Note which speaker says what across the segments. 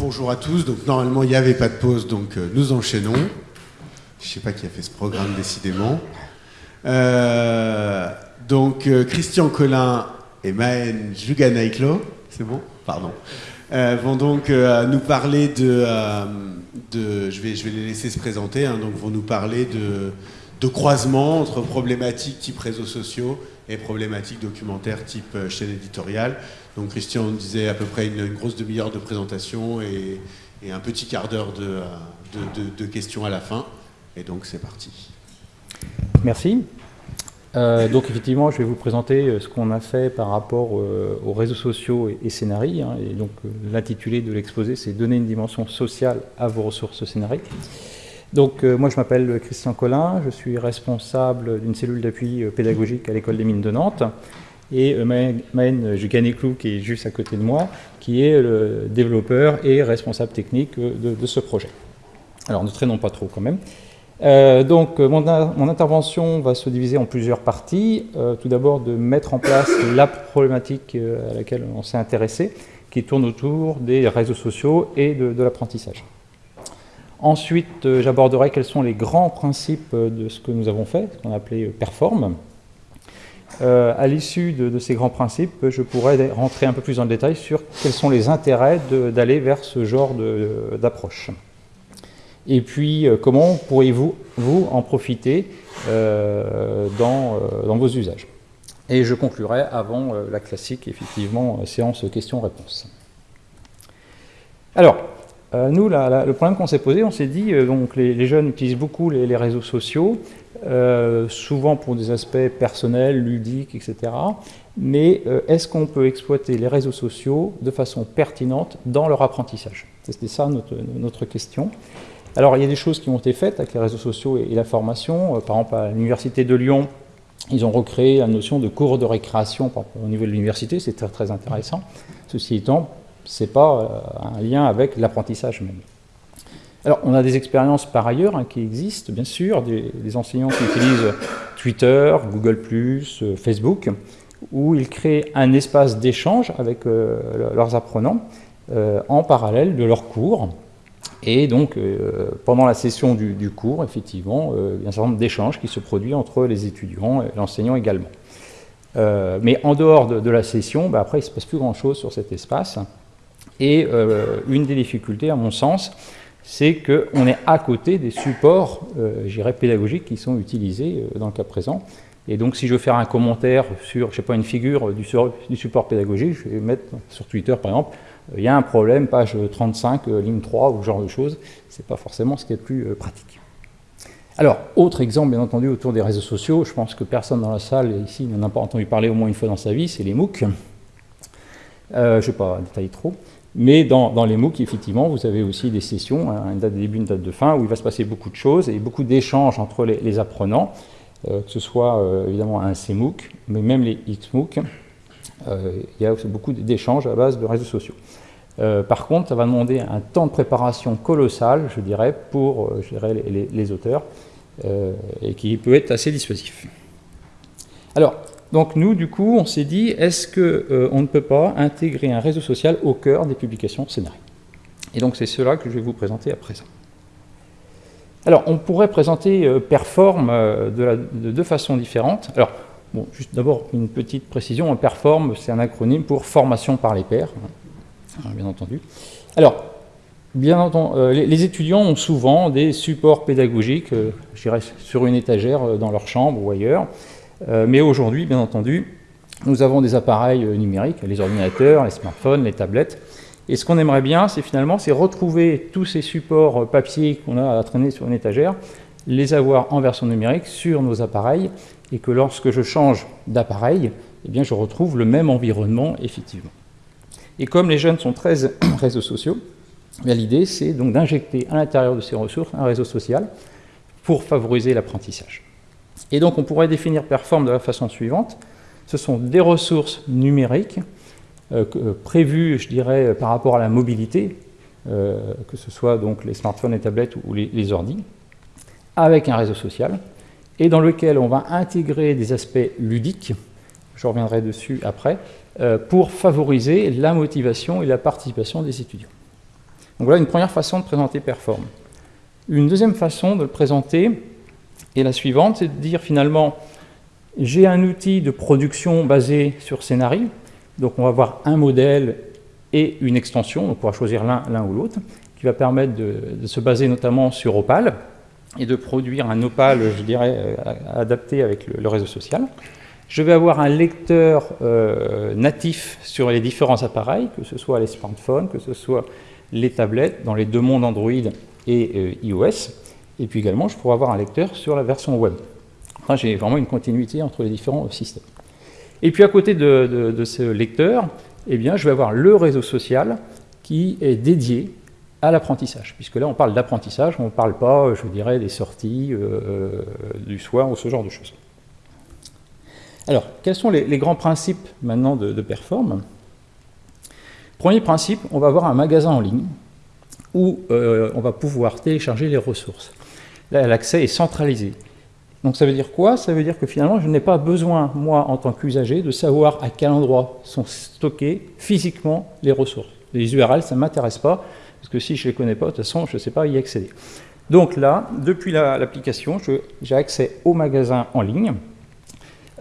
Speaker 1: Bonjour à tous. Donc normalement il n'y avait pas de pause, donc euh, nous enchaînons. Je ne sais pas qui a fait ce programme décidément. Euh, donc euh, Christian Collin et Maën Juganaiklo, c'est bon? Pardon. vont donc nous parler de, je, vais, je vais les laisser se présenter, hein, donc vont nous parler de, de croisement entre problématiques type réseaux sociaux et problématiques documentaires type chaîne éditoriale. Donc Christian disait à peu près une, grosse demi-heure de présentation et, un petit quart d'heure de, questions à la fin. Et donc c'est parti.
Speaker 2: Merci. Euh, donc effectivement, je vais vous présenter euh, ce qu'on a fait par rapport euh, aux réseaux sociaux et, et hein. et donc l'intitulé de l'exposé, c'est Donner une dimension sociale à vos ressources scénariques. Donc moi je m'appelle Christian Collin, je suis responsable d'une cellule d'appui pédagogique à l'école des mines de Nantes et Maën Juganéclou, qui est juste à côté de moi, qui est le développeur et responsable technique de, ce projet. Alors ne traînons pas trop quand même. Euh, donc mon, intervention va se diviser en plusieurs parties. Euh, tout d'abord de mettre en place la problématique euh, à laquelle on s'est intéressé, qui tourne autour des réseaux sociaux et de l'apprentissage. Ensuite, j'aborderai quels sont les grands principes de ce que nous avons fait, ce qu'on a appelé Perform. Euh, à l'issue de, ces grands principes, je pourrais rentrer un peu plus dans le détail sur quels sont les intérêts d'aller vers ce genre d'approche. Et puis, euh, comment pourriez-vous vous en profiter euh, dans, dans, vos usages? Et je conclurai avant la classique, effectivement, séance questions-réponses. Alors, nous, le problème qu'on s'est posé, on s'est dit, donc les, jeunes utilisent beaucoup les réseaux sociaux, euh, souvent pour des aspects personnels, ludiques, etc. Mais euh, est-ce qu'on peut exploiter les réseaux sociaux de façon pertinente dans leur apprentissage? C'était ça notre, question. Alors il y a des choses qui ont été faites avec les réseaux sociaux et, la formation. Euh, par exemple, à l'Université de Lyon, ils ont recréé la notion de cours de récréation au niveau de l'université, c'est très, très intéressant. Ceci étant, ce n'est pas un lien avec l'apprentissage même. Alors, on a des expériences par ailleurs hein, qui existent, bien sûr, des, enseignants qui utilisent Twitter, Google+, euh, Facebook, où ils créent un espace d'échange avec euh, leurs apprenants euh, en parallèle de leurs cours. Et donc, pendant la session du, cours, effectivement, il y a un certain nombre d'échanges qui se produisent entre les étudiants et l'enseignant également. mais en dehors de, la session, bah, après, il ne se passe plus grand-chose sur cet espace. Et une des difficultés, à mon sens, c'est qu'on est à côté des supports, euh, pédagogiques qui sont utilisés euh, dans le cas présent. Et donc, si je veux faire un commentaire sur, je sais pas, une figure du, support pédagogique, je vais mettre sur Twitter, par exemple, euh, il y a un problème, page 35, euh, ligne 3, ou ce genre de choses. Ce n'est pas forcément ce qui est le plus pratique. Alors, autre exemple, bien entendu, autour des réseaux sociaux, je pense que personne dans la salle ici n'en a pas entendu parler au moins une fois dans sa vie, c'est les MOOC. je ne vais pas détailler trop. Mais dans, les MOOC, effectivement, vous avez aussi des sessions, hein, une date de début, une date de fin, où il va se passer beaucoup de choses et beaucoup d'échanges entre les, apprenants, euh, que ce soit euh, évidemment un CMOOC, mais même les XMOOC. Euh, il y a aussi beaucoup d'échanges à base de réseaux sociaux. par contre, ça va demander un temps de préparation colossal, je dirais, pour les, les, auteurs, et qui peut être assez dissuasif. Alors, donc nous, du coup, on s'est dit, est-ce qu'on euh, ne peut pas intégrer un réseau social au cœur des publications scénariques? Et donc c'est cela que je vais vous présenter à présent. Alors, on pourrait présenter euh, Perform euh, de, deux façons différentes. Alors, bon, juste d'abord une petite précision, Perform, c'est un acronyme pour formation par les pairs, hein, bien entendu. Alors, bien entendu, les, étudiants ont souvent des supports pédagogiques, je dirais, sur une étagère dans leur chambre ou ailleurs, mais aujourd'hui, bien entendu, nous avons des appareils euh, numériques, les ordinateurs, les smartphones, les tablettes. Et ce qu'on aimerait bien, c'est finalement c'est retrouver tous ces supports euh, papier qu'on a à traîner sur une étagère, les avoir en version numérique sur nos appareils, et que lorsque je change d'appareil, eh bien, je retrouve le même environnement, effectivement. Et comme les jeunes sont très réseaux sociaux, eh l'idée, c'est donc d'injecter à l'intérieur de ces ressources un réseau social pour favoriser l'apprentissage. Et donc on pourrait définir Perform de la façon suivante. Ce sont des ressources numériques euh, euh, prévues, je dirais, par rapport à la mobilité, euh, que ce soit donc les smartphones, les tablettes ou les, les ordi, avec un réseau social, et dans lequel on va intégrer des aspects ludiques, je reviendrai dessus après, pour favoriser la motivation et la participation des étudiants. Donc voilà une première façon de présenter Perform. Une deuxième façon de le présenter est la suivante, c'est de dire finalement, j'ai un outil de production basé sur Scénarii, donc on va avoir un modèle et une extension, on pourra choisir l'un ou l'autre, qui va permettre de, se baser notamment sur Opal et de produire un Opal, je dirais, euh, adapté avec le, réseau social. Je vais avoir un lecteur euh, natif sur les différents appareils, que ce soit les smartphones, que ce soit les tablettes, dans les deux mondes Android et euh, iOS. Et puis également, je pourrai avoir un lecteur sur la version web. Enfin, j'ai vraiment une continuité entre les différents systèmes. Et puis à côté de, ce lecteur, eh bien, je vais avoir le réseau social qui est dédié à l'apprentissage, puisque là on parle d'apprentissage, on ne parle pas, je dirais, des sorties euh, euh, du soir ou ce genre de choses. Alors, quels sont les, grands principes maintenant de, de, Perform? Premier principe, on va avoir un magasin en ligne où euh, on va pouvoir télécharger les ressources. L'accès est centralisé. Donc ça veut dire quoi? Ça veut dire que finalement, je n'ai pas besoin, moi, en tant qu'usager, de savoir à quel endroit sont stockées physiquement les ressources. Les URL, ça ne m'intéresse pas, parce que si je ne les connais pas, de toute façon, je ne sais pas y accéder. Donc là, depuis l'application, j'ai accès au magasin en ligne.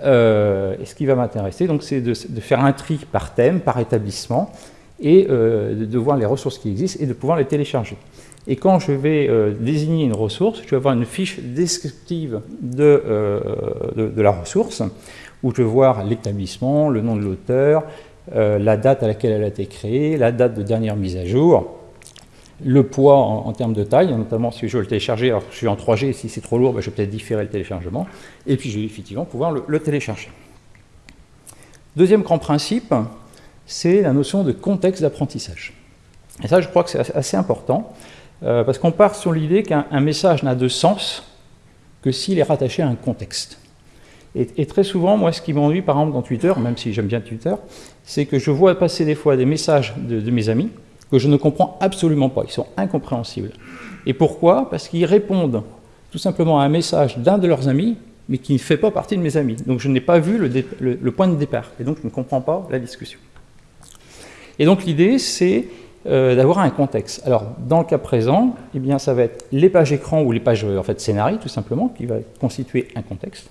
Speaker 2: Euh, et ce qui va m'intéresser, c'est de, faire un tri par thème, par établissement, et euh, de voir les ressources qui existent et de pouvoir les télécharger. Et quand je vais euh, désigner une ressource, je vais avoir une fiche descriptive de, de, la ressource, où je vais voir l'établissement, le nom de l'auteur, la date à laquelle elle a été créée, la date de dernière mise à jour, le poids en, termes de taille, notamment si je veux le télécharger, alors je suis en 3G, si c'est trop lourd, ben, je vais peut-être différer le téléchargement, et puis je vais effectivement pouvoir le, télécharger. Deuxième grand principe, c'est la notion de contexte d'apprentissage. Et ça, je crois que c'est assez important, euh, parce qu'on part sur l'idée qu'un message n'a de sens que s'il est rattaché à un contexte. Et, très souvent, moi, ce qui m'ennuie, par exemple, dans Twitter, même si j'aime bien Twitter, c'est que je vois passer des fois des messages de mes amis, que je ne comprends absolument pas. Ils sont incompréhensibles. Et pourquoi? Parce qu'ils répondent tout simplement à un message d'un de leurs amis, mais qui ne fait pas partie de mes amis. Donc je n'ai pas vu le, point de départ, et donc je ne comprends pas la discussion. Et donc l'idée, c'est euh, d'avoir un contexte. Alors dans le cas présent, eh bien, ça va être les pages écran ou les pages en fait, scénarii, tout simplement, qui va constituer un contexte.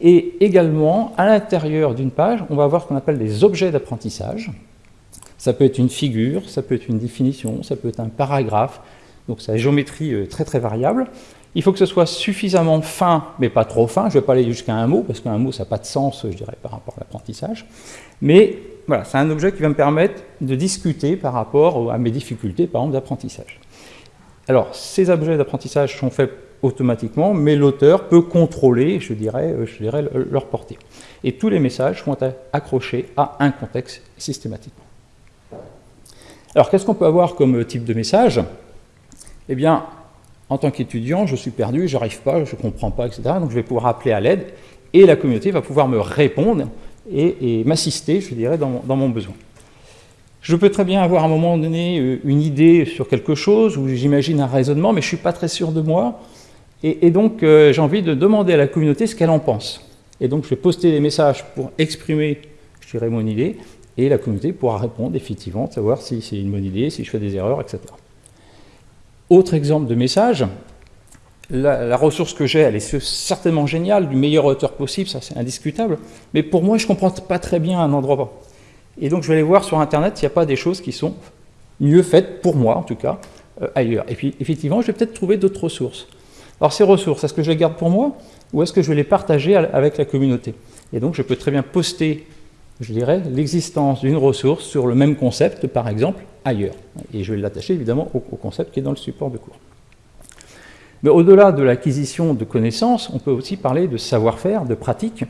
Speaker 2: Et également, à l'intérieur d'une page, on va avoir ce qu'on appelle des objets d'apprentissage, ça peut être une figure, ça peut être une définition, ça peut être un paragraphe. Donc la géométrie euh, très très variable. Il faut que ce soit suffisamment fin, mais pas trop fin. Je ne vais pas aller jusqu'à un mot, parce qu'un mot, ça n'a pas de sens, je dirais, par rapport à l'apprentissage. Mais voilà, c'est un objet qui va me permettre de discuter par rapport à mes difficultés, par exemple, d'apprentissage. Alors, ces objets d'apprentissage sont faits automatiquement, mais l'auteur peut contrôler, je dirais, euh, je dirais, leur portée. Et tous les messages être accrochés à un contexte systématiquement. Alors, qu'est-ce qu'on peut avoir comme type de message? Eh bien, en tant qu'étudiant, je suis perdu, je n'arrive pas, je ne comprends pas, etc. Donc, je vais pouvoir appeler à l'aide et la communauté va pouvoir me répondre et, m'assister, je dirais, dans mon, besoin. Je peux très bien avoir à un moment donné euh, une idée sur quelque chose, ou j'imagine un raisonnement, mais je ne suis pas très sûr de moi. Et, donc, euh, j'ai envie de demander à la communauté ce qu'elle en pense. Et donc, je vais poster des messages pour exprimer, je dirais, mon idée et la communauté pourra répondre effectivement, savoir si c'est une bonne idée, si je fais des erreurs, etc. Autre exemple de message, la, ressource que j'ai, elle est certainement géniale, du meilleur auteur possible, ça c'est indiscutable, mais pour moi je ne comprends pas très bien un endroit. Et donc je vais aller voir sur Internet s'il n'y a pas des choses qui sont mieux faites, pour moi en tout cas, euh, ailleurs. Et puis effectivement, je vais peut-être trouver d'autres ressources. Alors ces ressources, est-ce que je les garde pour moi ou est-ce que je vais les partager avec la communauté? Et donc je peux très bien poster je dirais, l'existence d'une ressource sur le même concept, par exemple, ailleurs. Et je vais l'attacher évidemment au, concept qui est dans le support de cours. Mais au-delà de l'acquisition de connaissances, on peut aussi parler de savoir-faire, de pratique.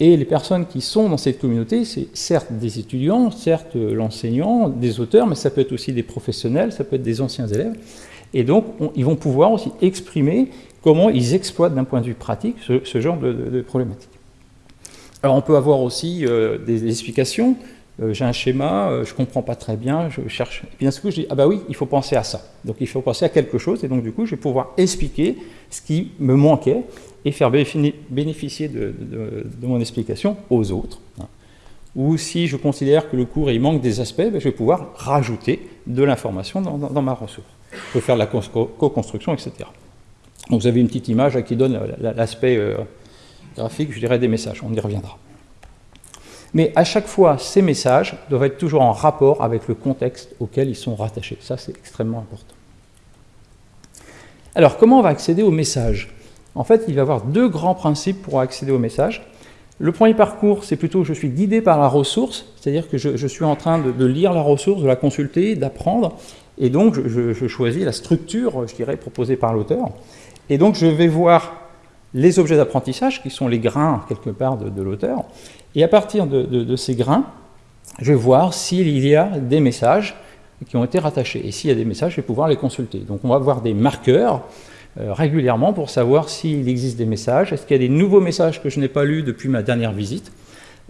Speaker 2: Et les personnes qui sont dans cette communauté, c'est certes des étudiants, certes l'enseignant, des auteurs, mais ça peut être aussi des professionnels, ça peut être des anciens élèves. Et donc, ils vont pouvoir aussi exprimer comment ils exploitent d'un point de vue pratique ce, genre de, problématiques. Alors on peut avoir aussi euh, des, explications. Euh, j'ai un schéma, euh, je ne comprends pas très bien, je cherche. Et puis d'un coup, je dis, ah bah oui, il faut penser à ça. Donc il faut penser à quelque chose, et donc du coup, je vais pouvoir expliquer ce qui me manquait et faire bénéficier de, mon explication aux autres. ou si je considère que le cours il manque des aspects, ben, je vais pouvoir rajouter de l'information dans, ma ressource. Je peux faire de la co-construction, etc. Donc vous avez une petite image qui donne l'aspect euh, graphique, je dirais, des messages. On y reviendra. Mais à chaque fois, ces messages doivent être toujours en rapport avec le contexte auquel ils sont rattachés. Ça, c'est extrêmement important. Alors, comment on va accéder aux messages En fait, il va y avoir deux grands principes pour accéder aux messages. Le premier parcours, c'est plutôt je suis guidé par la ressource, c'est-à-dire que je, suis en train de, lire la ressource, de la consulter, d'apprendre, et donc je, choisis la structure, je dirais, proposée par l'auteur. Et donc je vais voir les objets d'apprentissage, qui sont les grains, quelque part, de, l'auteur, et à partir de, ces grains, je vais voir s'il y a des messages qui ont été rattachés. Et s'il y a des messages, je vais pouvoir les consulter. Donc on va voir des marqueurs euh, régulièrement pour savoir s'il existe des messages. Est-ce qu'il y a des nouveaux messages que je n'ai pas lus depuis ma dernière visite?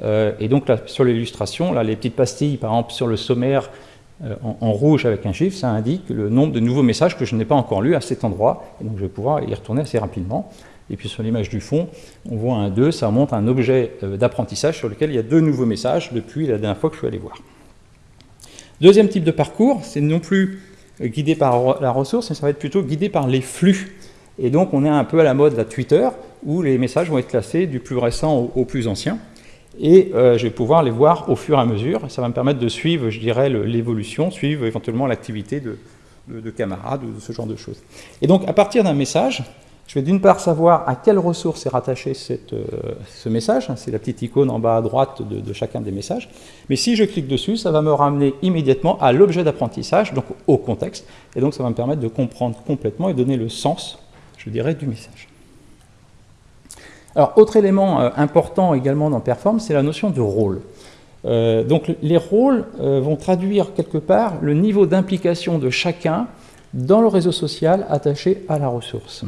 Speaker 2: Euh, Et donc sur l'illustration, là, les petites pastilles, par exemple, sur le sommaire, euh, en, rouge avec un chiffre, ça indique le nombre de nouveaux messages que je n'ai pas encore lus à cet endroit. Et donc je vais pouvoir y retourner assez rapidement. Et puis sur l'image du fond, on voit un 2, ça montre un objet d'apprentissage sur lequel il y a deux nouveaux messages depuis la dernière fois que je suis allé voir. Deuxième type de parcours, c'est non plus guidé par la ressource, mais ça va être plutôt guidé par les flux. Et donc on est un peu à la mode de Twitter, où les messages vont être classés du plus récent au, plus ancien. Et euh, je vais pouvoir les voir au fur et à mesure. Ça va me permettre de suivre, je dirais, l'évolution, suivre éventuellement l'activité de, de, camarades ou de ce genre de choses. Et donc à partir d'un message, je vais d'une part savoir à quelle ressource est rattaché euh, ce message, hein, c'est la petite icône en bas à droite de, chacun des messages, mais si je clique dessus, ça va me ramener immédiatement à l'objet d'apprentissage, donc au contexte, et donc ça va me permettre de comprendre complètement et donner le sens, je dirais, du message. Alors, autre élément euh, important également dans Perform, c'est la notion de rôle. Euh, donc les rôles vont traduire quelque part le niveau d'implication de chacun dans le réseau social attaché à la ressource.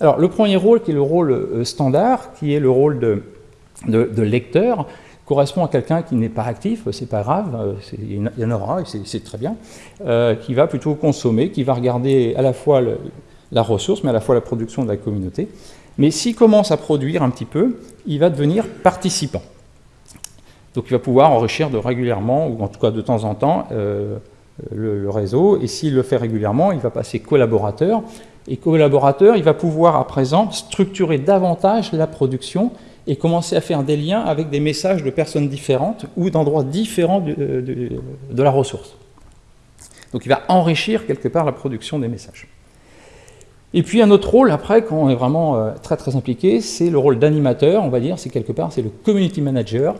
Speaker 2: Alors, le premier rôle, qui est le rôle euh, standard, qui est le rôle de, lecteur, correspond à quelqu'un qui n'est pas actif, c'est pas grave, euh, il y en aura, c'est très bien, euh, qui va plutôt consommer, qui va regarder à la fois la ressource, mais à la fois la production de la communauté. Mais s'il commence à produire un petit peu, il va devenir participant. Donc il va pouvoir enrichir de régulièrement, ou en tout cas de temps en temps, le, réseau, et s'il le fait régulièrement, il va passer collaborateur, et collaborateur, il va pouvoir à présent structurer davantage la production et commencer à faire des liens avec des messages de personnes différentes ou d'endroits différents de, la ressource. Donc il va enrichir quelque part la production des messages. Et puis un autre rôle après, quand on est vraiment euh, très très impliqué, c'est le rôle d'animateur, on va dire, c'est quelque part, c'est le community manager,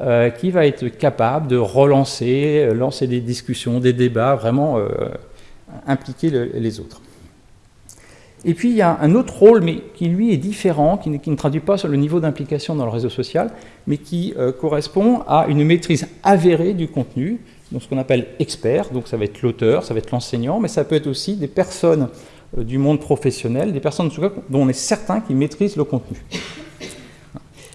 Speaker 2: euh, qui va être capable de relancer, euh, lancer des discussions, des débats, vraiment impliquer les autres. Et puis il y a un autre rôle, mais qui lui est différent, qui ne, traduit pas sur le niveau d'implication dans le réseau social, mais qui euh, correspond à une maîtrise avérée du contenu, donc ce qu'on appelle expert, donc ça va être l'auteur, ça va être l'enseignant, mais ça peut être aussi des personnes euh, du monde professionnel, des personnes en tout cas dont on est certain qu'ils maîtrisent le contenu.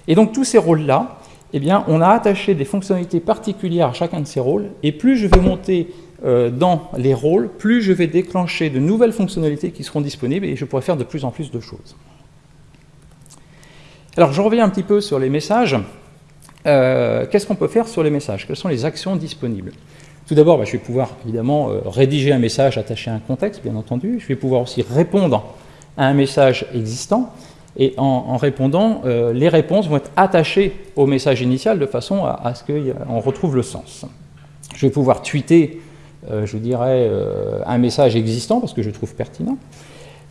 Speaker 2: Et donc tous ces rôles-là, eh bien, on a attaché des fonctionnalités particulières à chacun de ces rôles, et plus je vais monter euh, dans les rôles, plus je vais déclencher de nouvelles fonctionnalités qui seront disponibles et je pourrai faire de plus en plus de choses. Alors je reviens un petit peu sur les messages. Euh, qu'est-ce qu'on peut faire sur les messages? Quelles sont les actions disponibles? Tout d'abord, bah, je vais pouvoir évidemment euh, rédiger un message attaché à un contexte, bien entendu. Je vais pouvoir aussi répondre à un message existant. Et en, répondant, les réponses vont être attachées au message initial de façon à, à ce qu'on retrouve le sens. Je vais pouvoir tweeter euh, je dirais, euh, un message existant, parce que je trouve pertinent.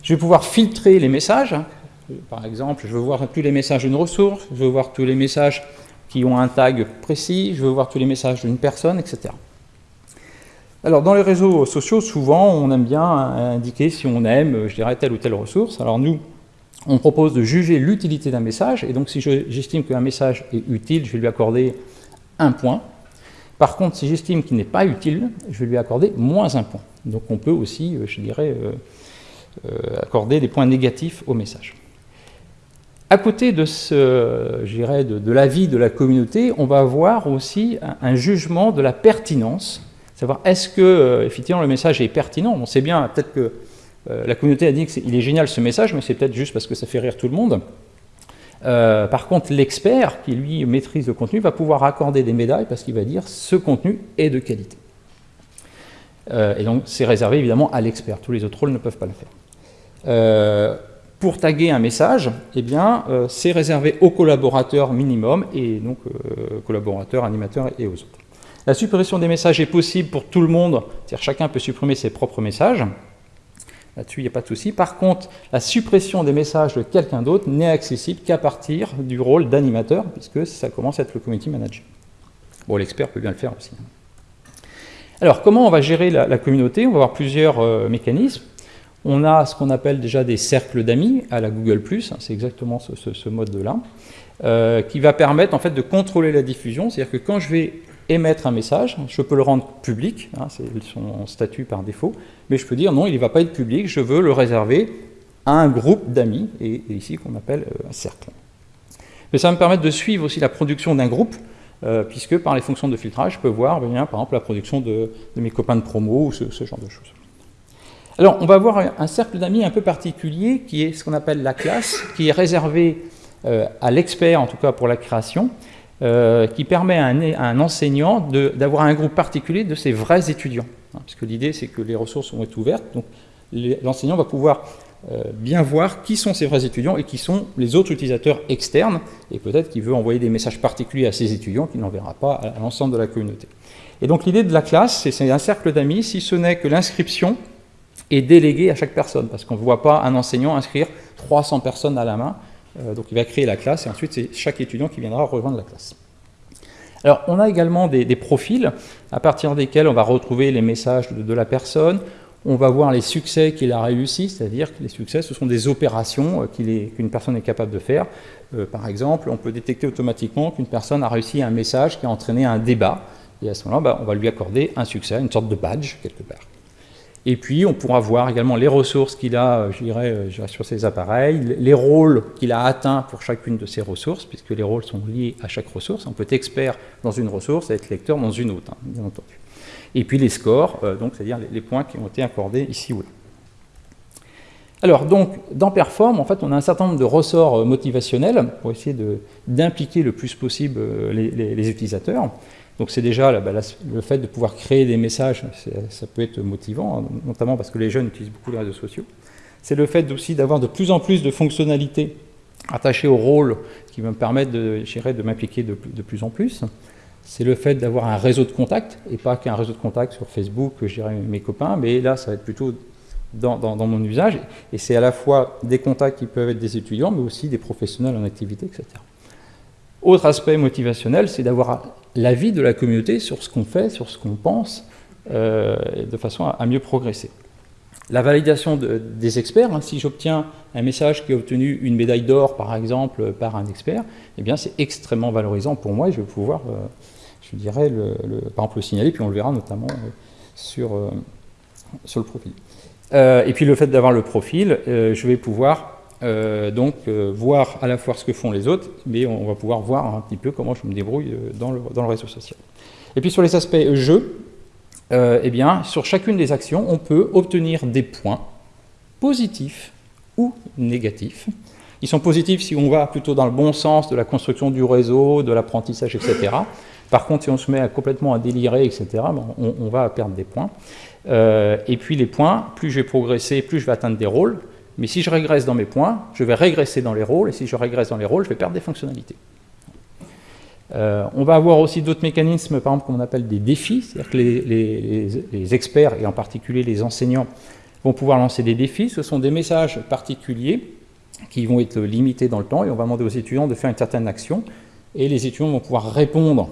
Speaker 2: Je vais pouvoir filtrer les messages. Par exemple, je veux voir tous les messages d'une ressource, je veux voir tous les messages qui ont un tag précis, je veux voir tous les messages d'une personne, etc. Alors, dans les réseaux sociaux, souvent, on aime bien indiquer si on aime, je dirais, telle ou telle ressource. Alors, nous, on propose de juger l'utilité d'un message, et donc si j'estime qu'un message est utile, je vais lui accorder un point. Par contre, si j'estime qu'il n'est pas utile, je vais lui accorder moins un point. Donc on peut aussi, euh, je dirais, euh, euh, accorder des points négatifs au message. À côté de, ce, dirais, de, l'avis de la communauté, on va avoir aussi un, jugement de la pertinence, savoir est-ce que effectivement le message est pertinent? On sait bien, peut-être que la communauté a dit qu'il est, est génial ce message, mais c'est peut-être juste parce que ça fait rire tout le monde. Par contre, l'expert, qui lui maîtrise le contenu, va pouvoir accorder des médailles parce qu'il va dire ce contenu est de qualité. et donc, c'est réservé évidemment à l'expert. Tous les autres rôles ne peuvent pas le faire. pour taguer un message, eh c'est réservé aux collaborateurs minimum et donc collaborateurs, animateurs et aux autres. La suppression des messages est possible pour tout le monde, c'est-à-dire chacun peut supprimer ses propres messages. Là-dessus, il n'y a pas de souci. Par contre, la suppression des messages de quelqu'un d'autre n'est accessible qu'à partir du rôle d'animateur, puisque ça commence à être le community manager. Bon, l'expert peut bien le faire aussi. Alors, comment on va gérer la, communauté? On va avoir plusieurs euh, mécanismes. On a ce qu'on appelle déjà des cercles d'amis à la Google+, hein, c'est exactement ce, mode-là, euh, qui va permettre en fait de contrôler la diffusion. C'est-à-dire que quand je vais émettre un message, je peux le rendre public, hein, c'est son statut par défaut, mais je peux dire non, il ne va pas être public, je veux le réserver à un groupe d'amis, et, ici qu'on appelle euh, un cercle. Mais ça va me permettre de suivre aussi la production d'un groupe, euh, puisque par les fonctions de filtrage, je peux voir par exemple la production de, mes copains de promo ou ce, genre de choses. Alors, on va avoir un cercle d'amis un peu particulier qui est ce qu'on appelle la classe, qui est réservé euh, à l'expert, en tout cas pour la création, euh, qui permet à un, enseignant d'avoir un groupe particulier de ses vrais étudiants. Hein, parce que l'idée, c'est que les ressources vont être ouvertes, donc l'enseignant va pouvoir euh, bien voir qui sont ses vrais étudiants et qui sont les autres utilisateurs externes, et peut-être qu'il veut envoyer des messages particuliers à ses étudiants qu'il n'enverra pas à, l'ensemble de la communauté. Et donc l'idée de la classe, c'est un cercle d'amis, si ce n'est que l'inscription est déléguée à chaque personne, parce qu'on ne voit pas un enseignant inscrire 300 personnes à la main, donc il va créer la classe et ensuite c'est chaque étudiant qui viendra rejoindre la classe. Alors on a également des, profils à partir desquels on va retrouver les messages de, la personne, on va voir les succès qu'il a réussi, c'est-à-dire que les succès, ce sont des opérations euh, qu'une personne est capable de faire. Euh, par exemple, on peut détecter automatiquement qu'une personne a réussi un message qui a entraîné un débat, et à ce moment-là, bah, on va lui accorder un succès, une sorte de badge quelque part. Et puis, on pourra voir également les ressources qu'il a, euh, je dirais, euh, sur ses appareils, les rôles qu'il a atteints pour chacune de ces ressources, puisque les rôles sont liés à chaque ressource. On peut être expert dans une ressource et être lecteur dans une autre, hein, bien entendu. Et puis les scores, euh, donc c'est-à-dire les, points qui ont été accordés ici ou là. Alors, donc, dans Perform, en fait, on a un certain nombre de ressorts motivationnels pour essayer d'impliquer le plus possible les utilisateurs. Donc c'est déjà bah, le fait de pouvoir créer des messages, ça peut être motivant, hein, notamment parce que les jeunes utilisent beaucoup les réseaux sociaux. C'est le fait aussi d'avoir de plus en plus de fonctionnalités attachées au rôle qui me permettre de, de m'impliquer de, plus en plus. C'est le fait d'avoir un réseau de contacts, et pas qu'un réseau de contacts sur Facebook, je dirais mes copains, mais là ça va être plutôt dans mon usage, et c'est à la fois des contacts qui peuvent être des étudiants, mais aussi des professionnels en activité, etc. Autre aspect motivationnel, c'est d'avoir l'avis de la communauté sur ce qu'on fait, sur ce qu'on pense, euh, de façon à, mieux progresser. La validation des experts, hein, si j'obtiens un message qui a obtenu une médaille d'or, par exemple, par un expert, eh bien c'est extrêmement valorisant pour moi et je vais pouvoir, euh, je dirais, le, par exemple, le signaler, puis on le verra notamment euh, sur, sur le profil. et puis le fait d'avoir le profil, je vais pouvoir euh, donc euh, voir à la fois ce que font les autres, mais on, va pouvoir voir un petit peu comment je me débrouille euh, dans le, réseau social. Et puis sur les aspects jeu, eh bien, sur chacune des actions, on peut obtenir des points positifs ou négatifs. Ils sont positifs si on va plutôt dans le bon sens de la construction du réseau, de l'apprentissage, etc. Par contre, si on se met complètement à délirer, etc., ben, on, va perdre des points. et puis les points, plus je vais progresser, plus je vais atteindre des rôles, mais si je régresse dans mes points, je vais régresser dans les rôles, et si je régresse dans les rôles, je vais perdre des fonctionnalités. Euh, on va avoir aussi d'autres mécanismes, par exemple, qu'on appelle des défis, c'est-à-dire que les, experts, et en particulier les enseignants, vont pouvoir lancer des défis. Ce sont des messages particuliers qui vont être limités dans le temps, et on va demander aux étudiants de faire une certaine action, et les étudiants vont pouvoir répondre,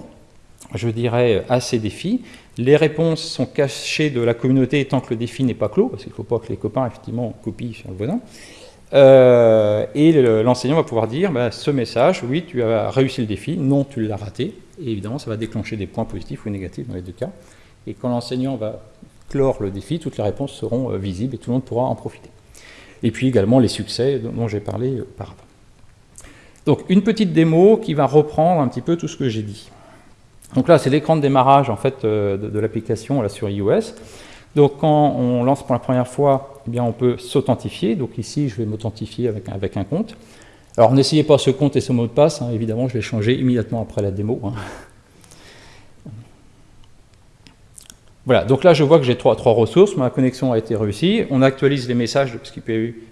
Speaker 2: je dirais, à ces défis, les réponses sont cachées de la communauté tant que le défi n'est pas clos, parce qu'il ne faut pas que les copains, effectivement, copient sur le voisin. Euh, et l'enseignant va pouvoir dire, bah, ce message, oui, tu as réussi le défi, non, tu l'as raté. Et évidemment, ça va déclencher des points positifs ou négatifs dans les deux cas. Et quand l'enseignant va clore le défi, toutes les réponses seront euh, visibles et tout le monde pourra en profiter. Et puis également les succès dont j'ai parlé auparavant. Donc une petite démo qui va reprendre un petit peu tout ce que j'ai dit. Donc là, c'est l'écran de démarrage en fait, euh, de, l'application sur iOS. Donc quand on lance pour la première fois, eh bien, on peut s'authentifier. Donc ici, je vais m'authentifier avec, avec, un compte. Alors n'essayez pas ce compte et ce mot de passe, hein. évidemment je l'ai changé immédiatement après la démo. Hein. Voilà, donc là je vois que j'ai trois, trois, ressources, ma connexion a été réussie, on actualise les messages, parce qu'il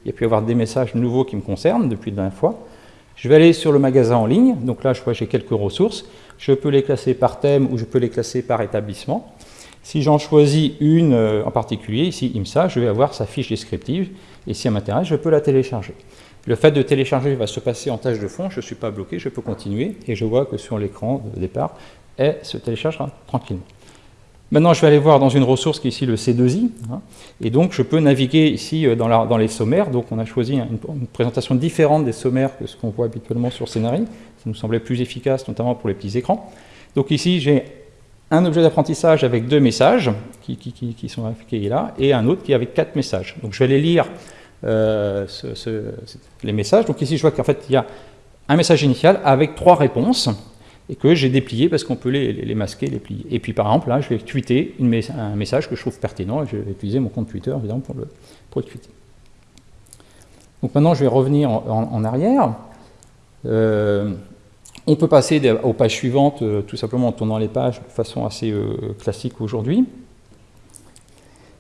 Speaker 2: y a pu y avoir des messages nouveaux qui me concernent depuis la dernière fois. Je vais aller sur le magasin en ligne, donc là je vois que j'ai quelques ressources, je peux les classer par thème ou je peux les classer par établissement. Si j'en choisis une euh, en particulier, ici IMSA, je vais avoir sa fiche descriptive, et si elle m'intéresse, je peux la télécharger. Le fait de télécharger va se passer en tâche de fond, je ne suis pas bloqué, je peux continuer, et je vois que sur l'écran de départ, elle se téléchargera tranquillement. Maintenant, je vais aller voir dans une ressource qui est ici le C2I, hein, et donc je peux naviguer ici euh, dans, les sommaires. Donc on a choisi une, présentation différente des sommaires que ce qu'on voit habituellement sur Scénarii. Ça nous semblait plus efficace, notamment pour les petits écrans. Donc ici, j'ai un objet d'apprentissage avec deux messages qui, sont affichés là, et un autre qui est avec quatre messages. Donc je vais aller lire euh, les messages. Donc ici, je vois qu'en fait, il y a un message initial avec trois réponses et que j'ai déplié parce qu'on peut les, masquer, les plier. Et puis par exemple, là, je vais tweeter un message que je trouve pertinent, et je vais utiliser mon compte Twitter, évidemment, pour le, pour tweeter. Donc maintenant, je vais revenir en, arrière. Euh, on peut passer aux pages suivantes, euh, tout simplement en tournant les pages de façon assez euh, classique aujourd'hui.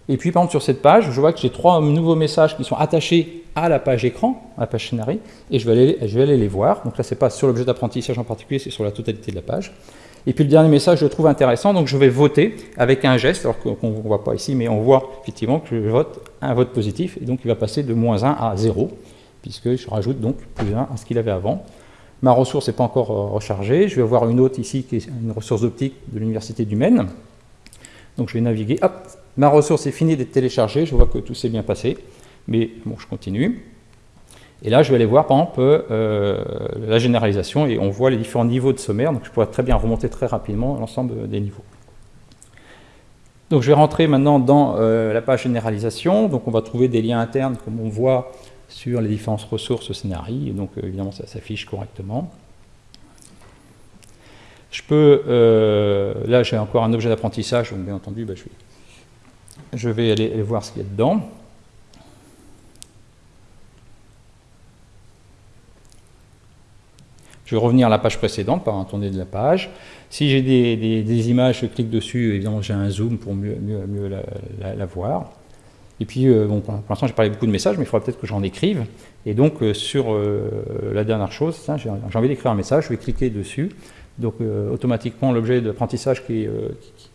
Speaker 2: Et puis, par exemple, sur cette page, je vois que j'ai trois nouveaux messages qui sont attachés à la page écran, à la page scénarii, et je vais aller, les voir. Donc là, ce n'est pas sur l'objet d'apprentissage en particulier, c'est sur la totalité de la page. Et puis le dernier message, je le trouve intéressant, donc je vais voter avec un geste, alors qu'on ne voit pas ici, mais on voit effectivement que je vote un vote positif, et donc il va passer de moins 1 à 0, puisque je rajoute donc plus 1 à ce qu'il avait avant. Ma ressource n'est pas encore euh, rechargée, je vais avoir une autre ici qui est une ressource optique de l'Université du Maine. Donc je vais naviguer, Ma ressource est finie d'être téléchargée, je vois que tout s'est bien passé, mais bon, je continue. Et là, je vais aller voir, par exemple, euh, la généralisation, et on voit les différents niveaux de sommaire, donc je pourrais très bien remonter très rapidement l'ensemble des niveaux. Donc je vais rentrer maintenant dans euh, la page généralisation, donc on va trouver des liens internes, comme on voit sur les différentes ressources scénarii, et donc euh, évidemment ça s'affiche correctement. Je peux, là j'ai encore un objet d'apprentissage, donc bien entendu, bah, je vais aller, voir ce qu'il y a dedans. Je vais revenir à la page précédente par un tourné de la page. Si j'ai des, images, je clique dessus, évidemment j'ai un zoom pour mieux, la, voir. Et puis, euh, bon, pour l'instant j'ai parlé beaucoup de messages, mais il faudra peut-être que j'en écrive. Et donc euh, sur euh, la dernière chose, j'ai envie d'écrire un message, je vais cliquer dessus. Donc automatiquement l'objet d'apprentissage qui,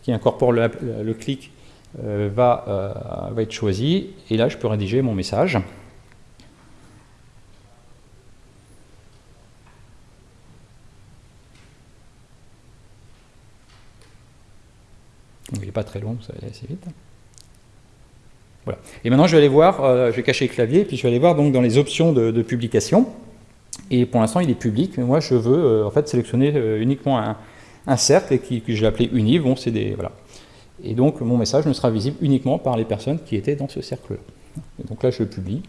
Speaker 2: incorpore le clic va être choisi. Et là, je peux rédiger mon message. il n'est pas très long, ça va aller assez vite. Et maintenant, je vais aller voir, euh, je vais cacher le clavier, puis je vais aller voir donc dans les options de, publication. Et pour l'instant, il est public, mais moi, je veux en fait sélectionner uniquement un, cercle et qui, que je vais appeler uni. Bon, c'est des voilà. Et donc mon message ne sera visible uniquement par les personnes qui étaient dans ce cercle-là. Donc là je le publie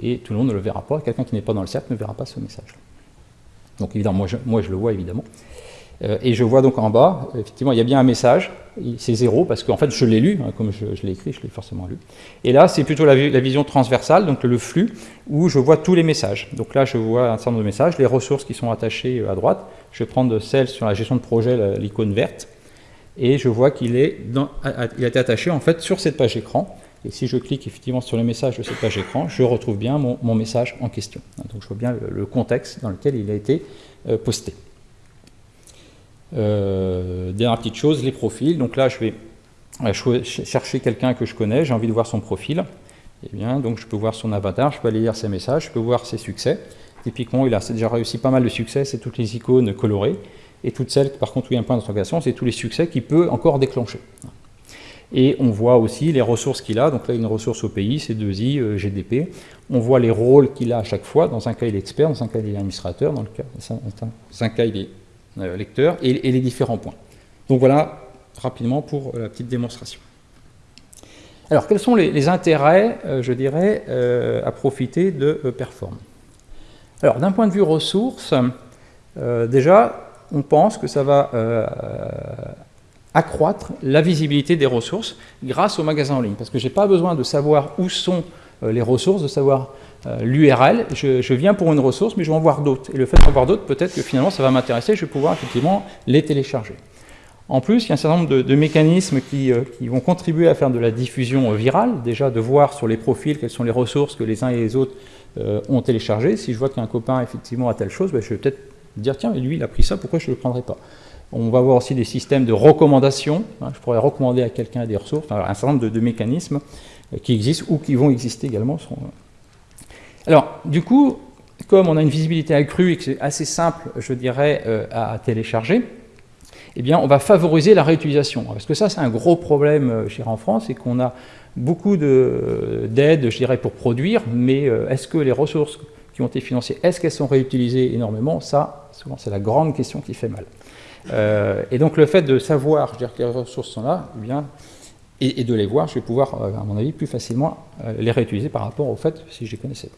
Speaker 2: et tout le monde ne le verra pas. Quelqu'un qui n'est pas dans le cercle ne verra pas ce message. Donc évidemment, moi moi je le vois évidemment. Euh, et je vois donc en bas, effectivement, il y a bien un message, c'est zéro, parce qu'en fait je l'ai lu, hein, comme je, l'ai écrit, je l'ai forcément lu. Et là, c'est plutôt la, vision transversale, donc le flux, où je vois tous les messages. Donc là, je vois un certain nombre de messages, les ressources qui sont attachées euh, à droite. Je vais prendre celle sur la gestion de projet, l'icône verte et je vois qu'il est a été attaché en fait sur cette page écran. Et si je clique effectivement sur le message de cette page écran, je retrouve bien mon, message en question. Donc je vois bien le, contexte dans lequel il a été euh, posté. Euh, dernière petite chose, les profils. Donc là, je vais euh, chercher quelqu'un que je connais, j'ai envie de voir son profil. Eh bien, donc je peux voir son avatar, je peux aller lire ses messages, je peux voir ses succès. Typiquement, il a déjà réussi pas mal de succès, c'est toutes les icônes colorées et toutes celles, par contre, où il y a un point d'interrogation, c'est tous les succès qu'il peut encore déclencher. Et on voit aussi les ressources qu'il a, donc là une ressource au pays, c'est 2i, euh, GDP. On voit les rôles qu'il a à chaque fois, dans un cas il est expert, dans un cas il est administrateur, dans, le cas, dans un cas il est lecteur, et, les différents points. Donc voilà, rapidement pour la petite démonstration. Alors quels sont les, intérêts, euh, je dirais, à profiter de Perform? Alors d'un point de vue ressources, déjà, on pense que ça va euh, accroître la visibilité des ressources grâce au magasin en ligne. Parce que je n'ai pas besoin de savoir où sont les ressources, de savoir l'URL, je, viens pour une ressource, mais je vais en voir d'autres. Et le fait d'en voir d'autres, peut-être que finalement ça va m'intéresser, je vais pouvoir effectivement les télécharger. En plus, il y a un certain nombre de, mécanismes qui, qui, vont contribuer à faire de la diffusion virale, déjà de voir sur les profils quelles sont les ressources que les uns et les autres ont téléchargées. Si je vois qu'un copain effectivement a telle chose, ben, je vais peut-être dire tiens, lui il a pris ça, pourquoi je ne le prendrai pas? On va voir aussi des systèmes de recommandation. Hein, je pourrais recommander à quelqu'un des ressources, un certain nombre de, mécanismes euh, qui existent ou qui vont exister également. Euh. Alors, du coup, comme on a une visibilité accrue et que c'est assez simple, je dirais, euh, à télécharger, eh bien, on va favoriser la réutilisation. Parce que ça, c'est un gros problème chez en France, c'est qu'on a beaucoup d'aides, je dirais, pour produire, mais est-ce que les ressources qui ont été financées, est-ce qu'elles sont réutilisées énormément? Ça, souvent, c'est la grande question qui fait mal. Euh, et donc, le fait de savoir dire, que les ressources sont là, eh bien, et, de les voir, je vais pouvoir, euh, à mon avis, plus facilement euh, les réutiliser par rapport au fait si je les connaissais.